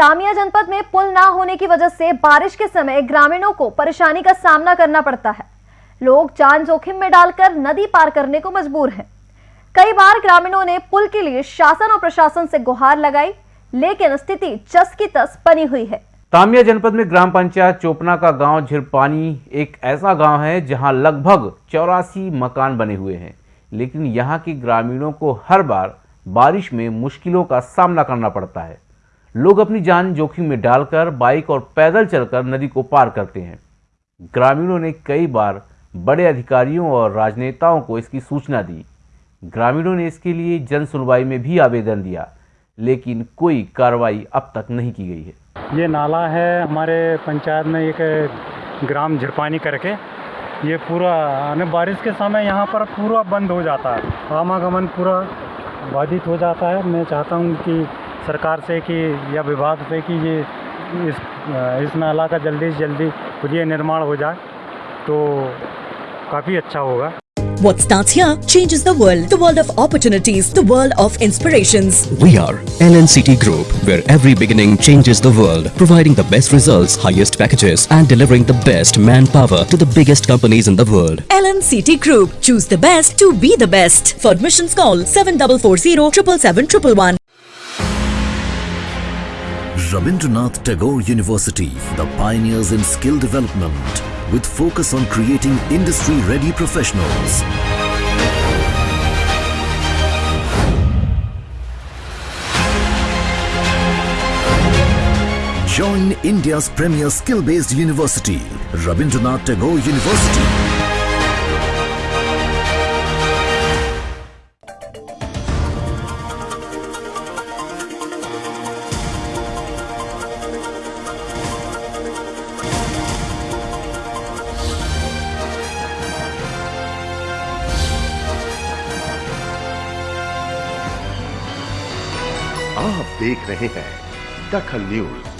तामिया जनपद में पुल ना होने की वजह से बारिश के समय ग्रामीणों को परेशानी का सामना करना पड़ता है। लोग जान जोखिम में डालकर नदी पार करने को मजबूर हैं। कई बार ग्रामीणों ने पुल के लिए शासन और प्रशासन से गुहार लगाई, लेकिन स्थिति चस की तस बनी हुई है। तामिया जनपद में ग्राम पंचायत चोपना का गाँव झिरपानी एक ऐसा गाँव है जहाँ लगभग चौरासी मकान बने हुए हैं। लेकिन यहाँ के ग्रामीणों को हर बार बारिश में मुश्किलों का सामना करना पड़ता है। लोग अपनी जान जोखिम में डालकर, बाइक और पैदल चलकर नदी को पार करते हैं। ग्रामीणों ने कई बार बड़े अधिकारियों और राजनेताओं को इसकी सूचना दी। ग्रामीणों ने इसके लिए जन सुनवाई में भी आवेदन दिया, लेकिन कोई कार्रवाई अब तक नहीं की गई है। ये नाला है हमारे पंचायत में एक ग्राम झिरपानी करके। ये पूरा बारिश के समय यहाँ पर पूरा बंद हो जाता है। आवागमन पूरा बाधित हो जाता है। मैं चाहता हूँ कि सरकार से कि या विभाग से कि ये इस इस नाला का जल्दी से जल्दी ये निर्माण हो जाए तो काफ़ी अच्छा होगा What starts here changes the world. The world of opportunities. The world of inspirations. We are LNCT Group, where every beginning changes the world, providing the best results, highest packages, and delivering the best manpower to the biggest companies in the world. LNCT Group. Choose the best to be the best. For admissions, call 7440 777 Rabindranath Tagore University, the pioneers in skill development, with focus on creating industry-ready professionals. Join India's premier skill-based university, Rabindranath Tagore University. आप देख रहे हैं दखल news.